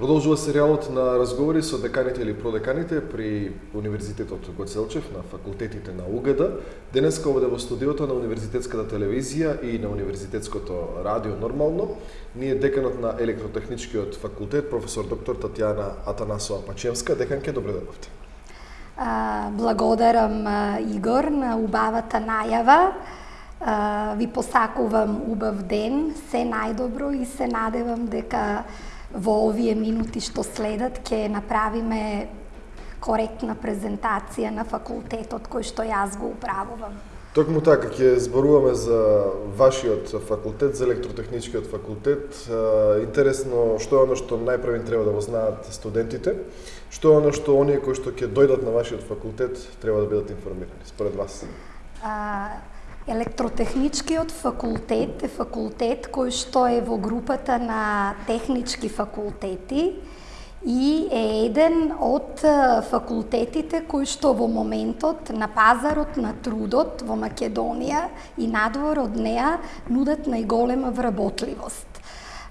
Продолжува серијалот на разговори со деканите или продеканите при Универзитетот Гоцелчев на факултетите на УГД. Денеска овде во студиото на Универзитетската телевизија и на Универзитетското радио нормално, ние деканот на Електротехничкиот факултет, професор доктор Татјана Атанасова Пачевска. Деканке, добре дојдовте. Благодарам Игор на убавата најава. Ви посакувам убав ден, се најдобро и се надевам дека во овие минути што следат ќе направиме коректна презентација на факултетот кој што јас го управувам. Токму така, ќе зборуваме за вашиот факултет, за електротехничкиот факултет. Интересно, што е оно што најпрвен треба да го знаат студентите? Што е оно што оние кои што ќе дојдат на вашиот факултет треба да бидат информирани, според вас? А, Електротехничкиот факултет е факултет кој што е во групата на технички факултети и е еден од факултетите кои што во моментот на пазарот на трудот во Македонија и надвор од неа нудат најголема вработливост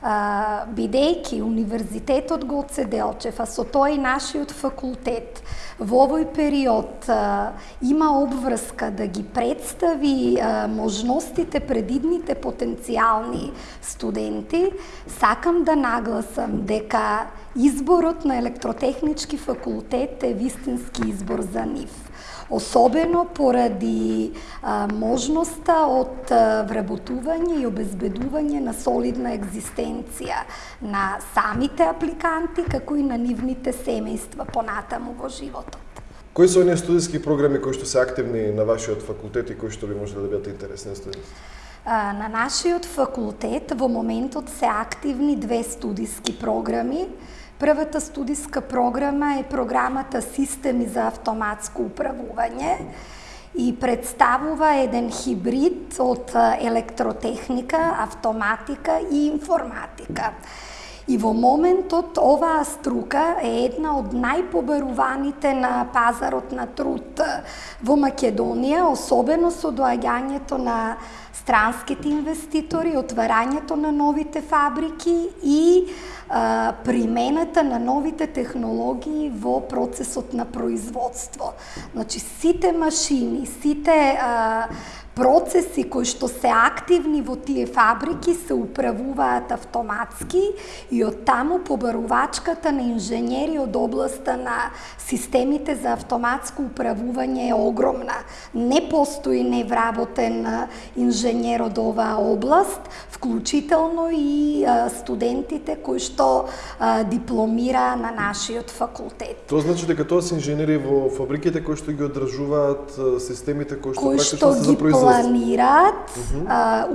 бидејќи Универзитетот Гоце Делчев, а со тој и нашиот факултет, во овој период има обврска да ги представи можностите пред идните потенцијални студенти, сакам да нагласам дека изборот на електротехнички факултет е вистински избор за нив особено поради а, можноста од вработување и обезбедување на солидна екзистенција на самите апликанти, како и на нивните семејства понатаму во животот. Кои се оние студиски програми кои што се активни на вашиот факултет и кои што би можеле да бидат интересни студенти? На нашиот факултет во моментот се активни две студиски програми Првата студиска програма е програмата Системи за автоматско управување и представува еден хибрид од електротехника, автоматика и информатика. И во моментот оваа струка е една од најпоберуваните на пазарот на труд во Македонија, особено со доаѓањето на странските инвеститори, отварањето на новите фабрики и а, примената на новите технологии во процесот на производство. Значи, сите машини, сите а, процеси кои што се активни во тие фабрики се управуваат автоматски и од таму побарувачката на инженери од областа на системите за автоматско управување е огромна. Не постои невработен инженер од оваа област, вклучително и студентите кои што дипломира на нашиот факултет. Тоа значи дека тоа се инженери во фабриките кои што ги одржуваат системите кои што кои што ги за планираат,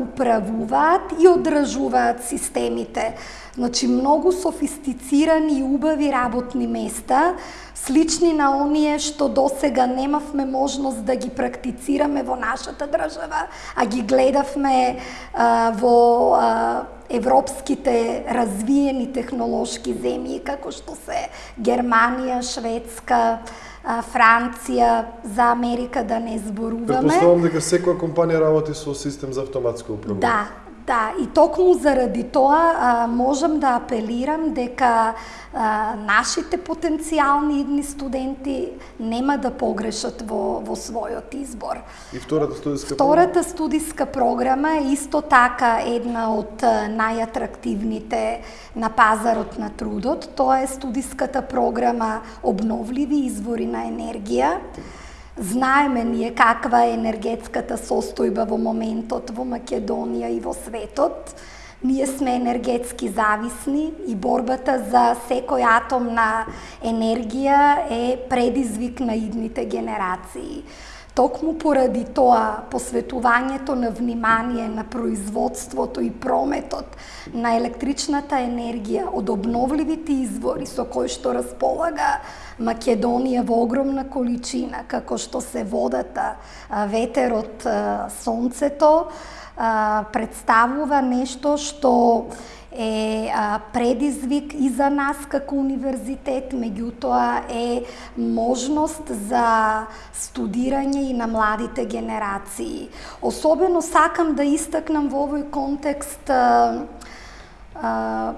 управуваат и одржуваат системите. Значи, многу софистицирани и убави работни места, слични на оние што досега немавме можност да ги практицираме во нашата држава, а ги гледавме а, во а, европските развиени технолошки земји, како што се Германија, Шведска, Франција, за Америка да не зборуваме. Предпоставам дека секоја компанија работи со систем за автоматско управување. Да, Да, и токму заради тоа а, можам да апелирам дека а, нашите потенцијални идни студенти нема да погрешат во, во својот избор. И втората студиска Втората програма? студиска програма е исто така една од најатрактивните на пазарот на трудот. Тоа е студиската програма Обновливи извори на енергија. Знаеме ние каква е енергетската состојба во моментот во Македонија и во светот. Ние сме енергетски зависни и борбата за секој атом на енергија е предизвик на идните генерации. Токму поради тоа, посветувањето на внимание на производството и прометот на електричната енергија од обновливите извори со кои што располага Македонија во огромна количина, како што се водата, ветерот, сонцето, представува нешто што е предизвик и за нас како универзитет, меѓутоа е можност за студирање и на младите генерации. Особено сакам да истакнам во овој контекст а, а,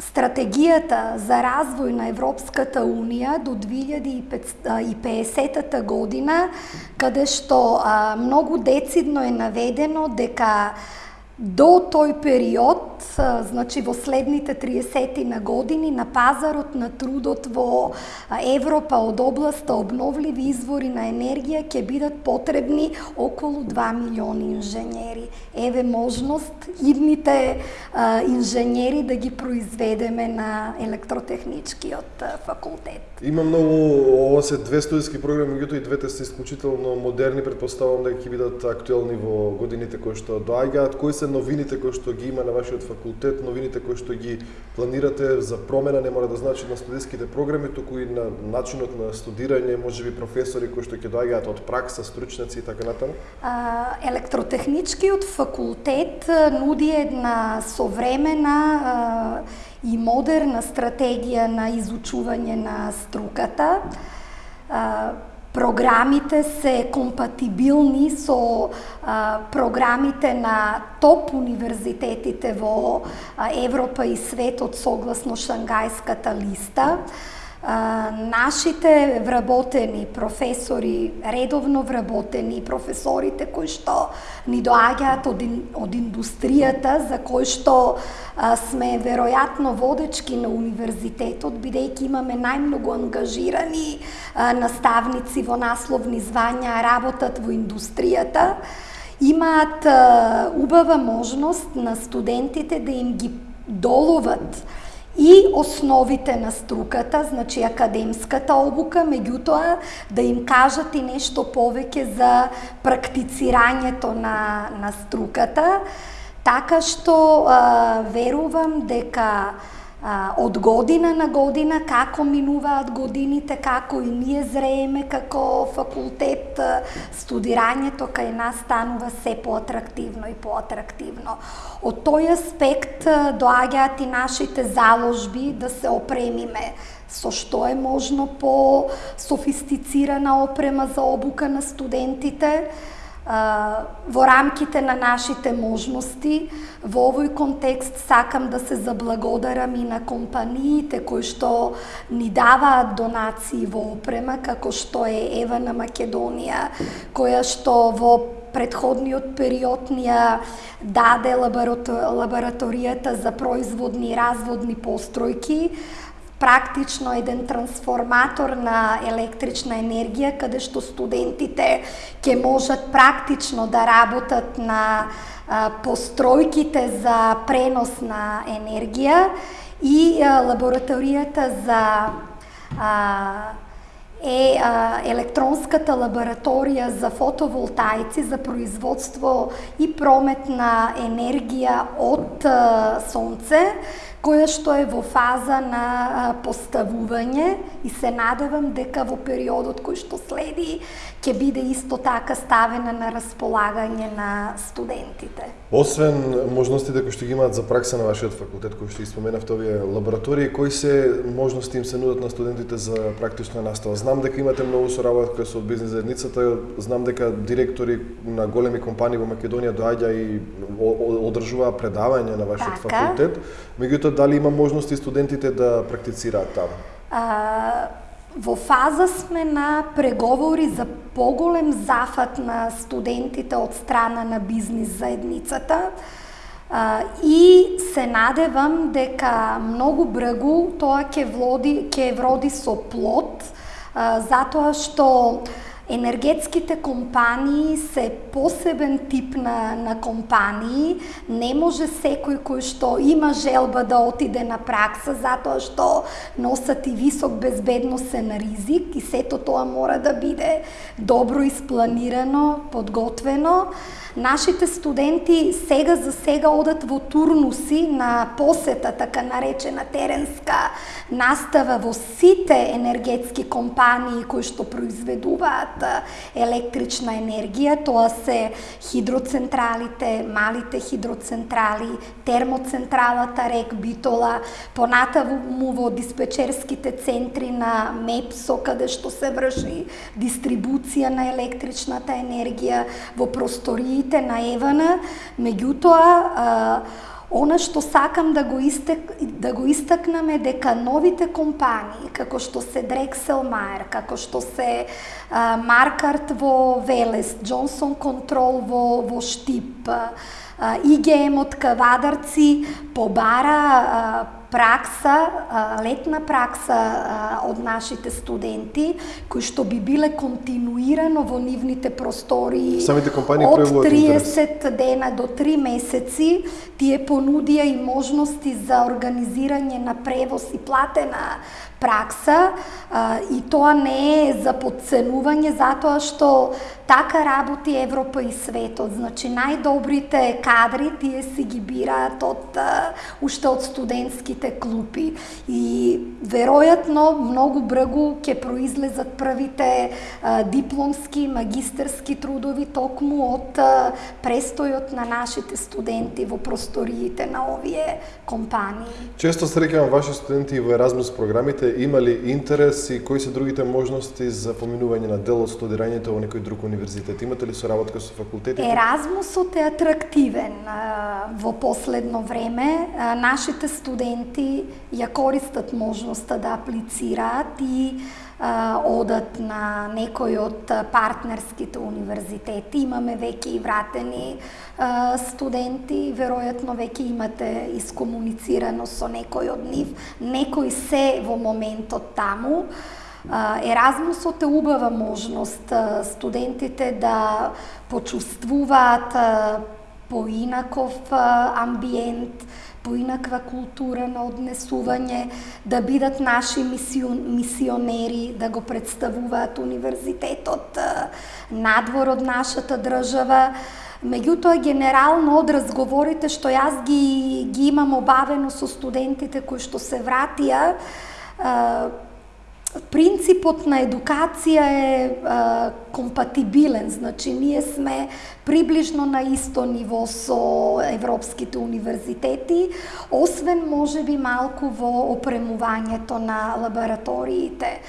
стратегијата за развој на Европската Унија до 2050 година, каде што а, многу децидно е наведено дека До тој период, значи во следните 30 на години, на пазарот на трудот во Европа од областа обновливи извори на енергија ќе бидат потребни околу 2 милиони инженери. Еве можност идните инженери да ги произведеме на електротехничкиот факултет. Има многу, ова се две студиски програми, меѓутоа и двете се исклучително модерни, предпоставувам дека ќе бидат актуелни во годините кои што доаѓаат. Кои се новините кои што ги има на вашиот факултет, новините кои што ги планирате за промена, не мора да значи на студиските програми, туку и на начинот на студирање, можеби професори кои што ќе доаѓаат од пракса, стручници и така натаму? Електротехничкиот факултет нуди една современа и модерна стратегија на изучување на струката програмите се компатибилни со а, програмите на топ универзитетите во а, Европа и светот согласно Шангајската листа. Нашите вработени професори, редовно вработени професорите кои што ни доаѓаат од, од индустријата, за кои што а, сме веројатно водечки на универзитетот, бидејќи имаме најмногу ангажирани а, наставници во насловни звања, работат во индустријата, имаат а, убава можност на студентите да им ги доловат и основите на струката, значи академската обука, меѓутоа да им кажат и нешто повеќе за практицирањето на, на струката, така што а, верувам дека а, од година на година, како минуваат годините, како и ние зрееме како факултет, студирањето кај нас станува се поатрактивно и поатрактивно. Од тој аспект доаѓаат и нашите заложби да се опремиме со што е можно по софистицирана опрема за обука на студентите, во рамките на нашите можности. Во овој контекст сакам да се заблагодарам и на компаниите кои што ни даваат донации во опрема, како што е Ева на Македонија, која што во предходниот период ни ја даде лабораторијата за производни и разводни постројки, практично еден трансформатор на електрична енергија, каде што студентите ќе можат практично да работат на постројките за пренос на енергија и лабораторијата за е а, електронската лабораторија за фотоволтаици за производство и промет на енергија од а, сонце, која што е во фаза на поставување и се надевам дека во периодот кој што следи ќе биде исто така ставена на располагање на студентите. Освен можностите кои што ги имаат за пракса на вашиот факултет, кои што испоменавте овие лаборатории, кои се можности им се нудат на студентите за практична настава? Знам дека имате многу соработка со бизнис заедницата, знам дека директори на големи компании во Македонија доаѓа и одржува предавања на вашиот така. факултет. Меѓутоа дали има можности студентите да практицираат таму? А, во фаза сме на преговори за поголем зафат на студентите од страна на бизнис заедницата. А, и се надевам дека многу бргу тоа ќе вроди ќе вроди со плод, а, затоа што Енергетските компании се посебен тип на, на компании. Не може секој кој што има желба да отиде на пракса затоа што носат и висок безбедносен ризик и сето тоа мора да биде добро испланирано, подготвено. Нашите студенти сега за сега одат во турнуси на посета, така наречена теренска настава во сите енергетски компании кои што произведуваат електрична енергија. Тоа се хидроцентралите, малите хидроцентрали, термоцентралата Рек Битола, понатаму во диспечерските центри на МЕПСО, каде што се врши дистрибуција на електричната енергија во простории на Евана, меѓутоа Она што сакам да го, истек, да го истакнам е дека новите компании, како што се Drexel Mayer, како што се а, Маркарт во Велес, Johnson Control во, во Штип, а, ИГМ од Кавадарци побара а, пракса, летна пракса од нашите студенти, кои што би биле континуирано во нивните простори Самите компании од проявуваат 30 дена до 3 месеци, тие понудија и можности за организирање на превоз и платена пракса и тоа не е за подценување затоа што така работи Европа и светот. Значи најдобрите кадри тие си ги бираат од уште од студентските клупи и веројатно многу бргу ќе произлезат првите дипломски, магистерски трудови токму од престојот на нашите студенти во просториите на овие компании. Често среќавам ваши студенти во Erasmus програмите имали интерес и кои се другите можности за поминување на дел од студирањето во некој друг универзитет? Имате ли соработка со факултетите? Еразмусот е атрактивен во последно време. Нашите студенти ја користат можноста да аплицираат и одат на некој од партнерските универзитети. Имаме веќе и вратени студенти, веројатно веќе имате искомуницирано со некој од нив. Некои се во моментот таму. Еразмусот е убава можност студентите да почувствуваат поинаков амбиент, поинаква култура на однесување, да бидат наши мисион, мисионери, да го представуваат универзитетот надвор од нашата држава. Меѓутоа, генерално од разговорите што јас ги, ги имам обавено со студентите кои што се вратија, принципот на едукација е а, компатибилен, значи ние сме приближно на исто ниво со европските универзитети, освен можеби малку во опремувањето на лабораториите.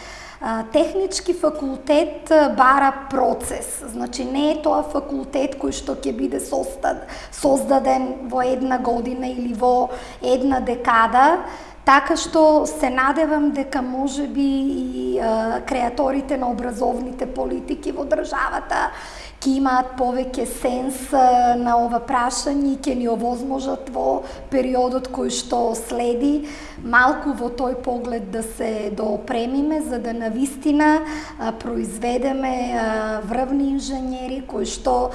Технички факултет бара процес, значи не е тоа факултет кој што ќе биде создаден во една година или во една декада, Така што се надевам дека може би и а, креаторите на образовните политики во државата ќе имаат повеќе сенс на ова прашање и ќе ни овозможат во периодот кој што следи. Малку во тој поглед да се доопремиме за да навистина произведеме врвни инженери кои што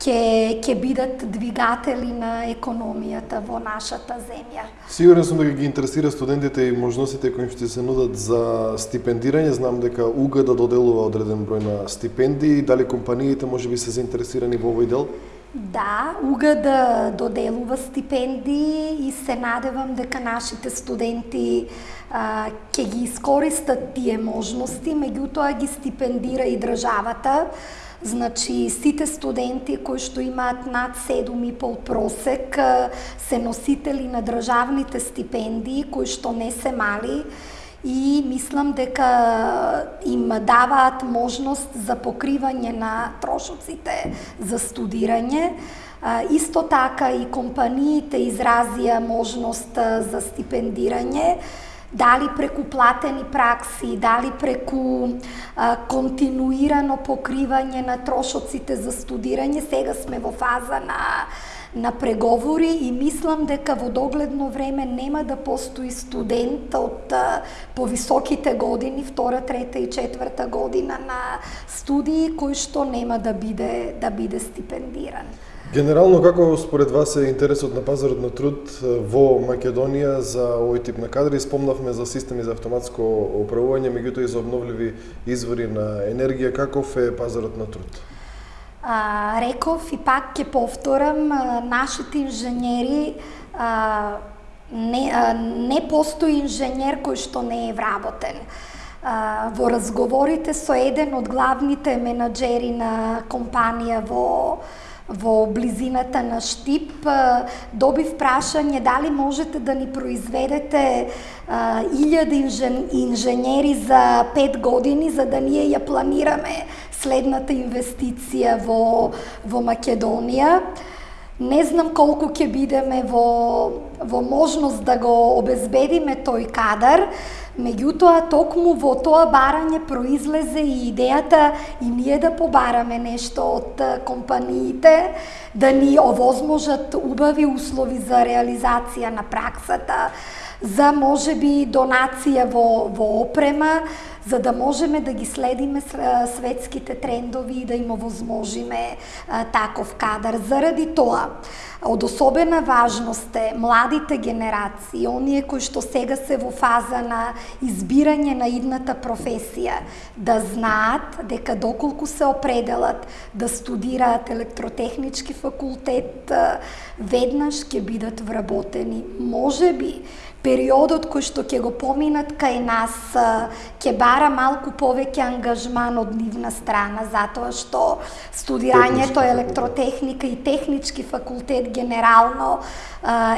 ќе ќе бидат двигатели на економијата во нашата земја. Сигурен сум дека ги интересира студентите и можностите кои ќе се нудат за стипендирање. Знам дека УГ да доделува одреден број на стипендии, дали компаниите можеби се заинтересирани во овој дел? Да, УГ да доделува стипендии и се надевам дека нашите студенти а, ќе ги искористат тие можности, меѓутоа ги стипендира и државата Значи, сите студенти кои што имаат над 7,5 просек се носители на државните стипендии, кои што не се мали и мислам дека им даваат можност за покривање на трошоците за студирање. Исто така и компаниите изразија можност за стипендирање дали преку платени пракси, дали преку а, континуирано покривање на трошоците за студирање. Сега сме во фаза на на преговори и мислам дека во догледно време нема да постои студент од а, повисоките години, втора, трета и четврта година на студии кој што нема да биде да биде стипендиран. Генерално, како според вас е интересот на пазарот на труд во Македонија за овој тип на кадри? Спомнавме за системи за автоматско управување, меѓутоа и за обновливи извори на енергија. Каков е пазарот на труд? А, реков и пак ќе повторам, нашите инженери а, не, а, не постои инженер кој што не е вработен. А, во разговорите со еден од главните менаџери на компанија во во близината на Штип, добив прашање дали можете да ни произведете илјади инжен, инженери за пет години за да ние ја планираме следната инвестиција во, во Македонија. Не знам колку ќе бидеме во, во можност да го обезбедиме тој кадар, Меѓутоа, токму во тоа барање произлезе и идејата и ние да побараме нешто од компаниите, да ни овозможат убави услови за реализација на праксата, за можеби донација во, во опрема, за да можеме да ги следиме светските трендови и да им овозможиме таков кадар. Заради тоа, од особена важност е младите генерации, оние кои што сега се во фаза на избирање на идната професија, да знаат дека доколку се определат да студираат електротехнички факултет, веднаш ќе бидат вработени. Може би периодот кој што ќе го поминат кај нас ќе бара малку повеќе ангажман од нивна страна, затоа што студирањето електротехника и технички факултет генерално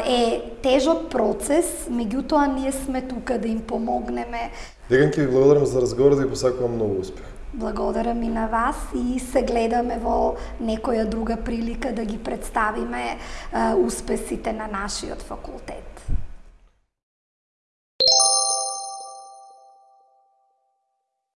е тежок процес, меѓутоа ние сме тука да им помогнеме. Деганки, ви благодарам за разговорот и посакувам многу успех. Благодарам и на вас и се гледаме во некоја друга прилика да ги представиме успесите на нашиот факултет.